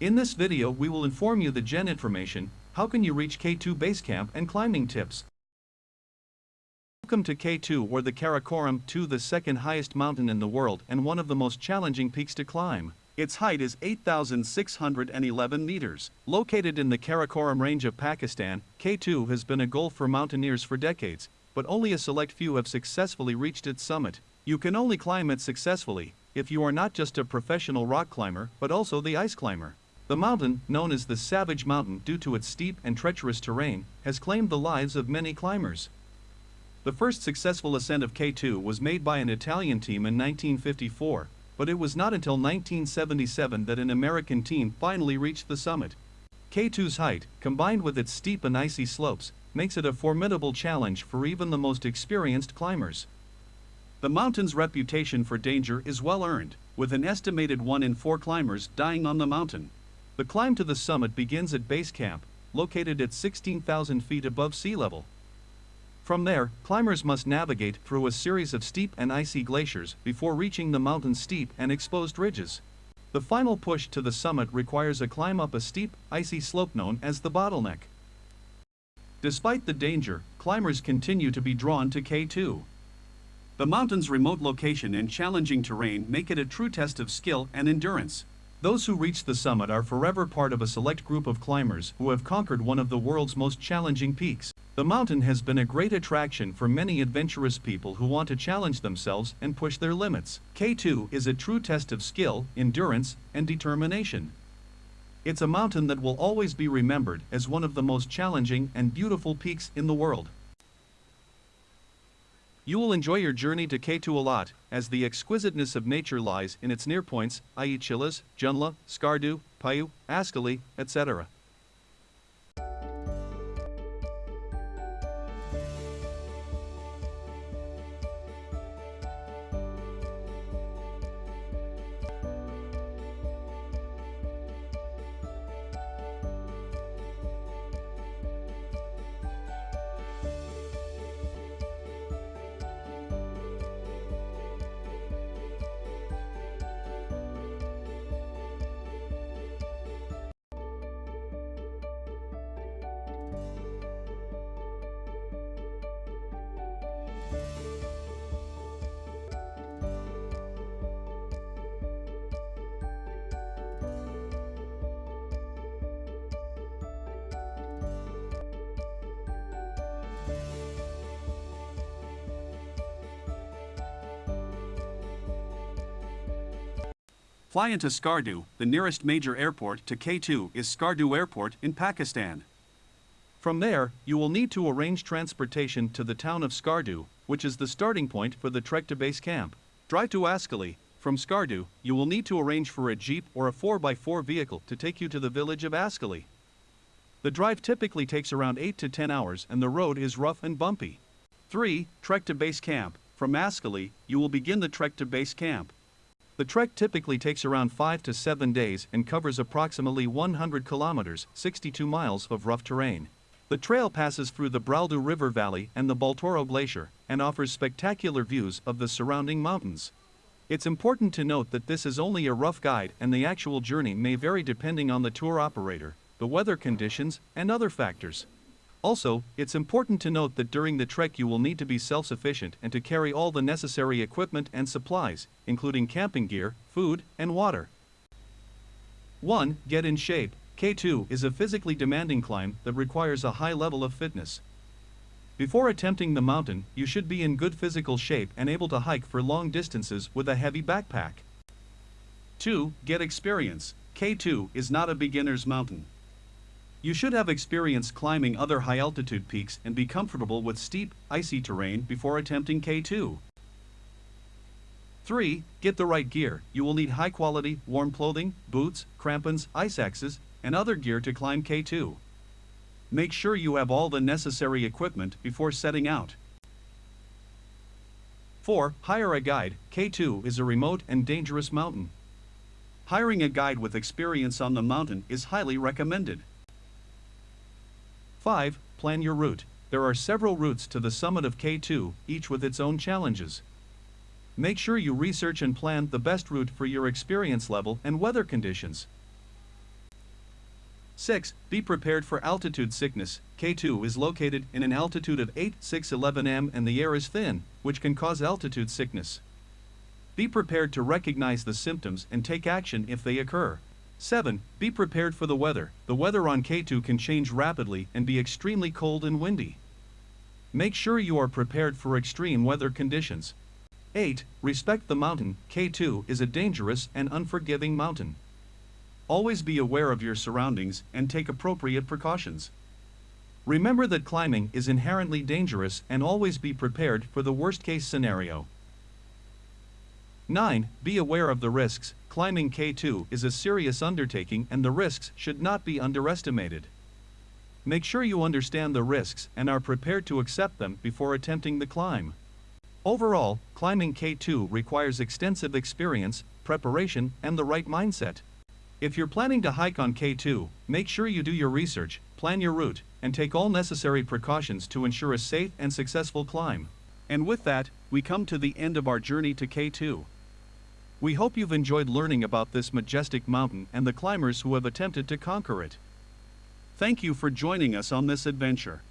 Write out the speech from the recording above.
In this video we will inform you the gen information, how can you reach K2 base camp and climbing tips. Welcome to K2 or the Karakoram 2 the second highest mountain in the world and one of the most challenging peaks to climb. Its height is 8,611 meters. Located in the Karakoram range of Pakistan, K2 has been a goal for mountaineers for decades, but only a select few have successfully reached its summit. You can only climb it successfully if you are not just a professional rock climber but also the ice climber. The mountain, known as the Savage Mountain due to its steep and treacherous terrain, has claimed the lives of many climbers. The first successful ascent of K2 was made by an Italian team in 1954, but it was not until 1977 that an American team finally reached the summit. K2's height, combined with its steep and icy slopes, makes it a formidable challenge for even the most experienced climbers. The mountain's reputation for danger is well earned, with an estimated 1 in 4 climbers dying on the mountain. The climb to the summit begins at base camp, located at 16,000 feet above sea level. From there, climbers must navigate through a series of steep and icy glaciers before reaching the mountain's steep and exposed ridges. The final push to the summit requires a climb up a steep, icy slope known as the bottleneck. Despite the danger, climbers continue to be drawn to K2. The mountain's remote location and challenging terrain make it a true test of skill and endurance. Those who reach the summit are forever part of a select group of climbers who have conquered one of the world's most challenging peaks. The mountain has been a great attraction for many adventurous people who want to challenge themselves and push their limits. K2 is a true test of skill, endurance, and determination. It's a mountain that will always be remembered as one of the most challenging and beautiful peaks in the world. You will enjoy your journey to K2 a lot, as the exquisiteness of nature lies in its near points, i.e. Chilas, Junla, Skardu, Payu, Askali, etc. Fly into Skardu, the nearest major airport to K2 is Skardu Airport in Pakistan. From there, you will need to arrange transportation to the town of Skardu, which is the starting point for the trek to base camp. Drive to Askali. From Skardu, you will need to arrange for a jeep or a 4x4 vehicle to take you to the village of Askali. The drive typically takes around 8 to 10 hours and the road is rough and bumpy. 3. Trek to base camp. From Askali, you will begin the trek to base camp. The trek typically takes around 5 to 7 days and covers approximately 100 kilometers 62 miles of rough terrain. The trail passes through the Braldu River Valley and the Baltoro Glacier and offers spectacular views of the surrounding mountains. It's important to note that this is only a rough guide and the actual journey may vary depending on the tour operator, the weather conditions, and other factors. Also, it's important to note that during the trek you will need to be self-sufficient and to carry all the necessary equipment and supplies, including camping gear, food, and water. 1. Get in shape. K2 is a physically demanding climb that requires a high level of fitness. Before attempting the mountain, you should be in good physical shape and able to hike for long distances with a heavy backpack. 2. Get experience. K2 is not a beginner's mountain. You should have experience climbing other high-altitude peaks and be comfortable with steep, icy terrain before attempting K2. 3. Get the right gear. You will need high-quality, warm clothing, boots, crampons, ice axes, and other gear to climb K2. Make sure you have all the necessary equipment before setting out. 4. Hire a guide. K2 is a remote and dangerous mountain. Hiring a guide with experience on the mountain is highly recommended. 5. Plan your route. There are several routes to the summit of K2, each with its own challenges. Make sure you research and plan the best route for your experience level and weather conditions. 6. Be prepared for altitude sickness. K2 is located in an altitude of 8,611 m and the air is thin, which can cause altitude sickness. Be prepared to recognize the symptoms and take action if they occur. 7. Be prepared for the weather. The weather on K2 can change rapidly and be extremely cold and windy. Make sure you are prepared for extreme weather conditions. 8. Respect the mountain. K2 is a dangerous and unforgiving mountain. Always be aware of your surroundings and take appropriate precautions. Remember that climbing is inherently dangerous and always be prepared for the worst case scenario. 9. Be aware of the risks. Climbing K2 is a serious undertaking and the risks should not be underestimated. Make sure you understand the risks and are prepared to accept them before attempting the climb. Overall, climbing K2 requires extensive experience, preparation, and the right mindset. If you're planning to hike on K2, make sure you do your research, plan your route, and take all necessary precautions to ensure a safe and successful climb. And with that, we come to the end of our journey to K2. We hope you've enjoyed learning about this majestic mountain and the climbers who have attempted to conquer it. Thank you for joining us on this adventure.